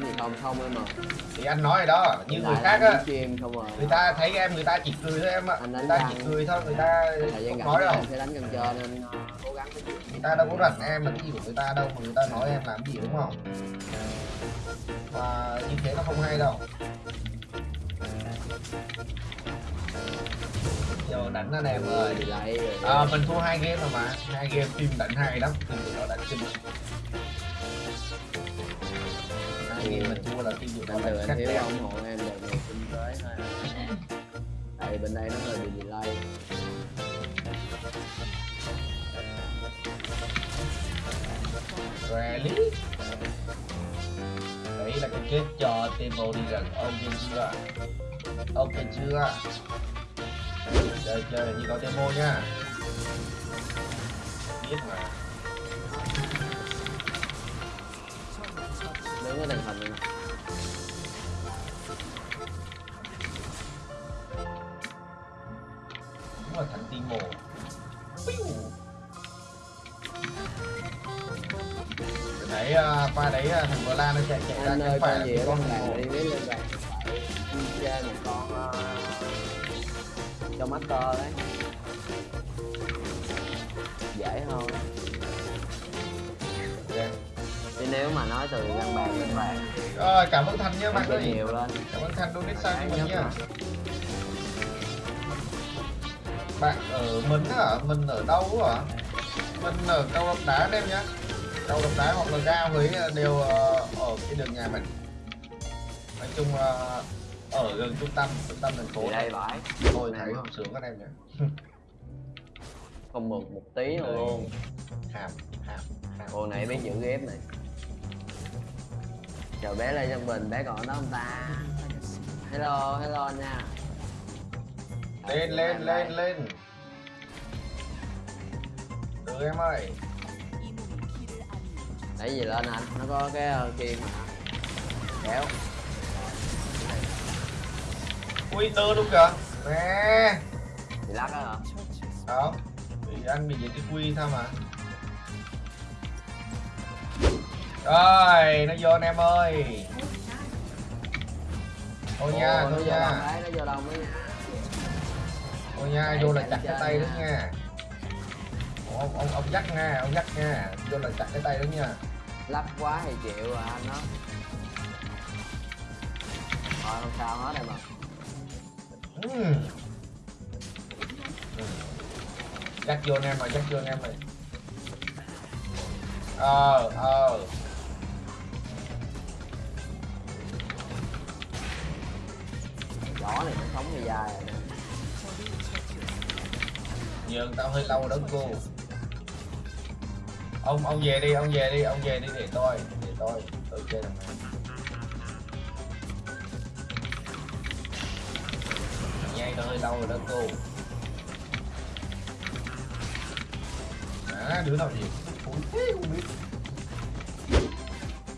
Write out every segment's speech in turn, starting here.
gì không không em mà thì anh nói rồi đó như người khác á à. người ta thấy em người ta chỉ cười thôi em ạ. Anh người ta chỉ cười thôi người ta không nói đâu. sẽ đánh nên ờ, cố gắng. Người ta đâu có rảnh em là cái gì của người ta đâu mà người ta nói em làm gì đúng không? Mà như thế nó không hay đâu. Giờ đánh anh em ơi. À, mình thua hai game rồi mà. Hai game team đánh hay lắm team nó đánh kinh thì mình thua là team của bình thường anh khắc thiếu ủng hộ em là nhiều kinh tế thôi. Tại bên đây nó hơi bị delay. Rally? Đấy là cái kết cho Temo đi rằng ok chưa? Ok chưa? Chơi chơi như có Temo nha. Biết mà. Qua đấy à, thằng Vla nó chạy chạy ra anh cái ơi phải con gì ở con Temo đi biết lên phải chơi một con ờ, cho master đấy. Dễ hơn. Chứ nếu mà nói từ găng bàn lên bàn. Rồi, cảm ơn Thành nha bạn ơi. nhiều lên. Cảm ơn Thành donate sang cho mình nha. Bạn ở mình hả? Mình ở đâu hả? Mình ở Cao Đá em nhá Cao Lộc Đá hoặc là ga Huế đều ờ, ở cái đường nhà mình. Nói chung là ở gần trung tâm, trung tâm thành phố đây bãi. Tôi thấy không sướng các em nhỉ. Không mượt một tí nào luôn Hàm, hàm, hàm. Cô này biết giữ ghép này. Chờ bé lên trong bình bé còn đó không ta? Hello hello nha. Lên, lên, lên, lên. Được em ơi lấy gì lên anh? Nó có cái uh, kim mà. Kéo. Ui, tơ luôn kìa. Nè bị lắc đó hả? Không Thì anh bị những cái quy thôi mà? Rồi, nó vô anh em ơi. Thôi nha, thôi nha. nó vô đấy nha Thôi nha, vô là chặt cái tay đó nha. Ông, ông, ông dắt nha, ông dắt nha. Vô là chặt cái tay đó nha lắc quá thì chịu à anh đó. Thôi không sao hết em ạ. Ừm. Dắt vô anh em rồi, dắt vô anh em rồi. Ờ, ờ. Chó này nó sống dài rồi nè. Nhường tao hơi lâu đó cô ông ông về đi ông về đi ông về đi để tôi để tôi tôi chơi thằng này nhai hơi lâu rồi đó cô? À đứa nào gì Ui, thế không biết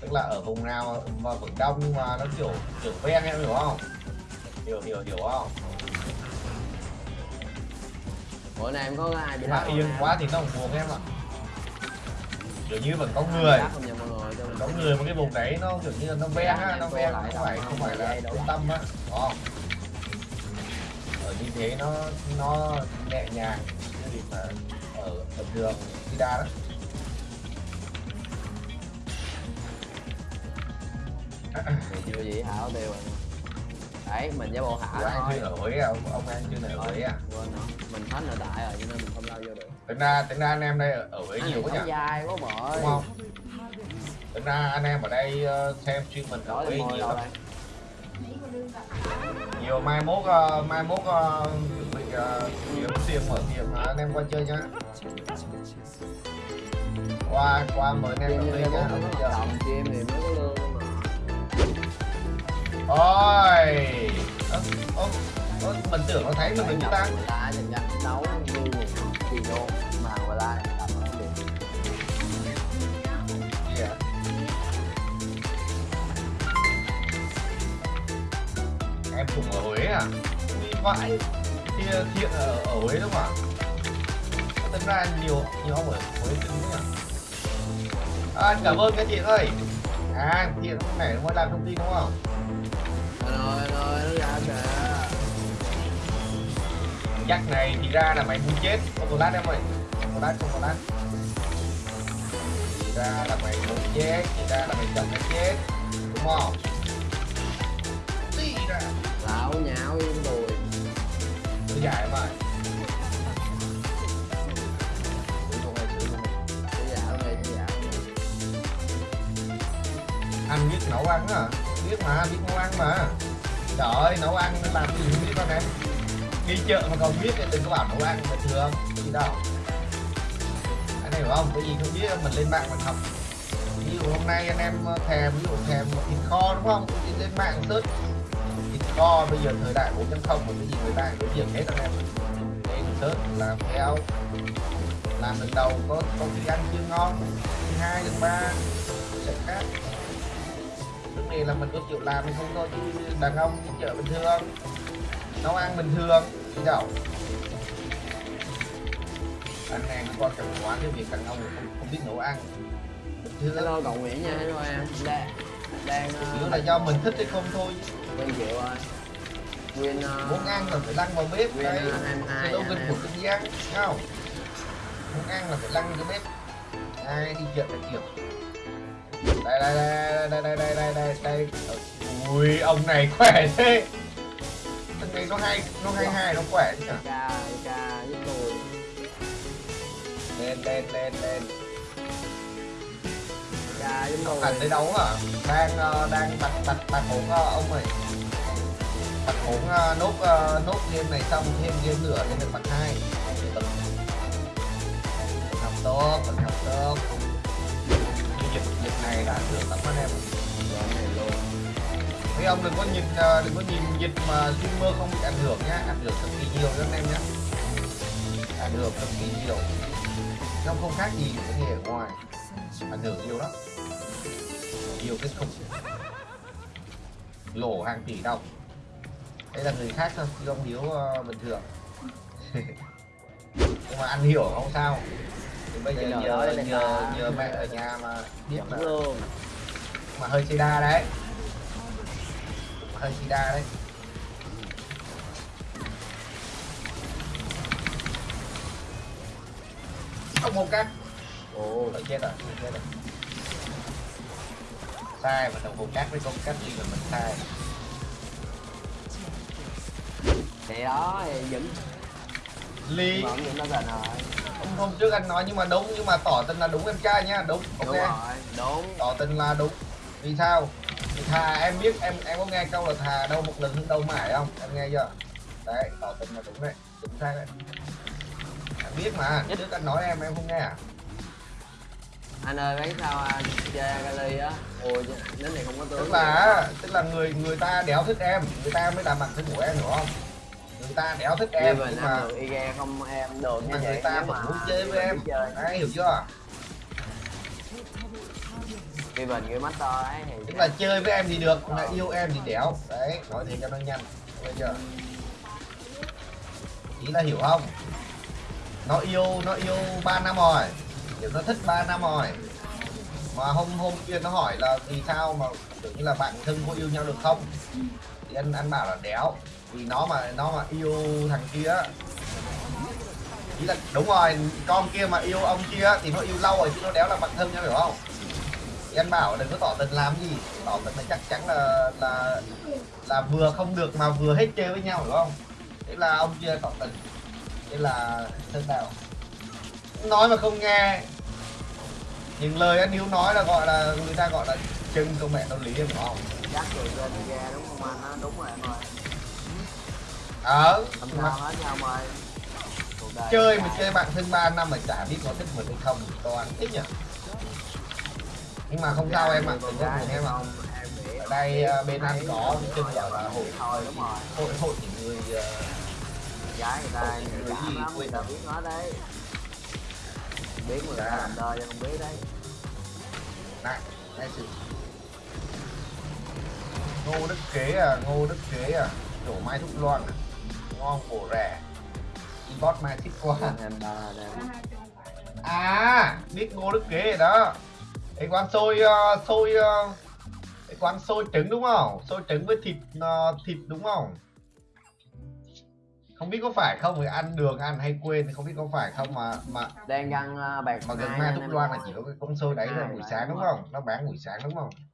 tức là ở vùng nào mà vẫn đông nhưng mà nó kiểu kiểu ven em hiểu không? Hiểu hiểu hiểu không? Bữa nay em có ai bị không yên quá thì nó không buồn em ạ kiểu như vẫn có người. Mình có người mà cái vùng đấy nó kiểu như nó ven á nó lại không phải đâu, không phải là đâu. trung tâm á. Không ở như thế nó nó nhẹ nhàng cái việc mà ở bình thường đi đa đó chưa gì hảo tiêu rồi đấy mình với bộ hả anh thôi. chưa à ông, ông anh chưa Huế à. quên rồi. Mình hết nội tại rồi cho nên mình không lao vô được. Tính ra tính ra anh em đây ở anh nhiều quá nhỉ? dài quá bội đúng không? Tính ra anh em ở đây ờ, xem stream mình ở môi nhiều lắm. nhiều mai mốt ờ, mai mốt ờ, bị uh, kiếm tiền mở tiệm anh em qua chơi nhá. Qua qua mời anh em đầu tiên nhá. Bây giờ. thì mới có lương mà. Ôi ơ, ơ, ơ, mình tưởng nó thấy mình nhập ta. Người ta đấu như một đô mà người ta nó được à em cùng ở Huế à? Ui, vãi thì thiện ở, ở Huế đúng không ạ? Tính ra nhiều nhiều ông ở Huế tính nhỉ? À, anh cảm ơn các chị ơi. À lúc này nó làm thông tin đúng không Chắc này thì ra là mày muốn chết. Autolat em ơi. Autolat không Autolat Thì ra là mày muốn chết Thì ra là mày chồng cái chết. Đúng không? Tí ra. Lão nhạo yên rồi Tôi giải em ơi. Anh biết nấu ăn á. Biết mà biết nấu ăn mà trời ơi nấu ăn nó làm cái gì không biết con em đi chợ mà còn biết thì đừng có bảo nấu ăn bình thường cái gì đâu anh hiểu không cái gì không biết mình lên mạng mình học ví dụ hôm nay anh em thèm ví dụ thèm một thịt kho đúng không thì lên mạng search thịt kho bây giờ thời đại 4.0 một cái gì người ta đối việc hết anh em lên search làm theo làm lần đầu có có khi ăn chưa ngon thứ hai thứ ba sẽ khác lúc này là mình có chịu làm hay không thôi chứ đàn ông đi chợ bình thường nấu ăn bình thường chứ đâu. Anh em qua cần quá cái việc đàn ông là không, không biết nấu ăn. Bình thường hello cậu nguyễn nha hello em. Đang đang yếu là do mình thích hay không thôi. Quen chịu rồi nguyên ờ, muốn ăn là phải lăn vào bếp Nguyên, đây 22 sẽ đâu cần gì ăn thấy không? Muốn ăn là phải lăn cái bếp. Ai đi chợ phải kiểu đây đây đây đây đây đây đây đây đây. Ui ông này khỏe thế. Thằng này nó hay nó hay hay nó khỏe chứ nhỉ? Ca với tôi lên lên lên lên. Ca với tôi thành tới đấu hả? Đang ờ, đang đặt đặt đặt ờ, ông ơi. Đặt ờ, nốt ờ, nốt game này xong thêm game nữa lên được mặt hai. Học tốt vẫn học tốt này đã được lắm anh em. Rồi này luôn mấy ông đừng có nhìn ờ, đừng có nhìn dịch mà streamer không bị ảnh hưởng nhá. Ảnh hưởng cực kỳ nhiều cho anh em nhá. Ảnh hưởng cực kỳ nhiều. Nó không khác gì cái nghề ở ngoài. Ảnh hưởng nhiều lắm. Nhiều cái không. Lỗ hàng tỷ đồng. Đây là người khác thôi chứ ông hiếu uh, ờ, bình thường. Nhưng mà ăn hiểu không sao thì bây giờ nhờ nhờ nhờ mẹ ở nhà mà là luôn. mà hơi sida đấy. Mà hơi sida đấy. Không một cắt ồ. Ở chết rồi, chết rồi. Sai mà đồng hồ cắt với con cắt gì mà mình sai. thì đó thì dẫn Ly, dẫn nó gần rồi hôm, trước anh nói nhưng mà đúng nhưng mà tỏ tình là đúng em trai nhá, đúng. Ok. đúng rồi đúng Tỏ tình là đúng. Vì sao? Thà em biết em em có nghe câu là thà đâu một lần hơn đâu mãi không? Em nghe chưa? Đấy, tỏ tình là đúng đấy, chính xác đấy. Em biết mà, trước anh nói em em không nghe à? anh ơi thấy sao anh chơi Gali á ôi đến này không có tướng tức là tức là người người ta đéo thích em người ta mới làm mặt thân của em hiểu không người ta đéo thích em nhưng mà y gan không em được mà như người vậy ta nếu vẫn mà muốn chơi với em. đấy hiểu chưa? Khi mình cái master ấy thì tức là chơi với em thì được mà yêu em thì đéo đấy nói thế cho nó nhanh. Bây giờ ý là hiểu không? Nó yêu nó yêu ba năm rồi. Kiểu nó thích ba năm rồi. Mà hôm hôm kia nó hỏi là vì sao mà kiểu như là bạn thân có yêu nhau được không thì anh anh bảo là đéo. Vì nó mà nó mà yêu thằng kia ý là, đúng rồi, con kia mà yêu ông kia thì nó yêu lâu rồi chứ nó đéo là bạn thân nhau hiểu không? Thì anh bảo đừng có tỏ tình làm gì. Tỏ tình là chắc chắn là là là vừa không được mà vừa hết chơi với nhau, hiểu không? Thế là ông kia tỏ tình. Thế là thân nào? Nói mà không nghe. Những lời anh hiếu nói là gọi là, người ta gọi là chân công mẹ tâm lý em phải không? Chắc rồi lên đúng không đúng rồi em ơi ờ. Không sao hết nha ông ơi. Chơi mà chơi bạn thân 3 năm mà chả biết có thích mình hay không toàn thích nhỉ? Nhưng mà không sao em ạ đừng có buồn em ạ. ở đây à, bên anh có rồi, gọi là hội thôi đúng rồi. hội hội những người à, gái người ta Người gì người ta biết nó đấy. Biết người ta Dạ. làm đời không biết đấy. Này này sự ngô đức kế à ngô đức kế à đổ mai thúc loan à ngon bổ rẻ. Bot mai thích quá. À biết ngô đức kế rồi đó. Cái quán xôi ờ, xôi ờ, cái quán xôi trứng đúng không? Xôi trứng với thịt ờ, thịt đúng không? Không biết có phải không? Thì ăn đường ăn hay quên thì không biết có phải không mà mà đang ăn uh, bạc mà gần mai thúc loan là chỉ có cái con xôi đấy là Hai buổi sáng đúng không? Nó bán buổi sáng đúng không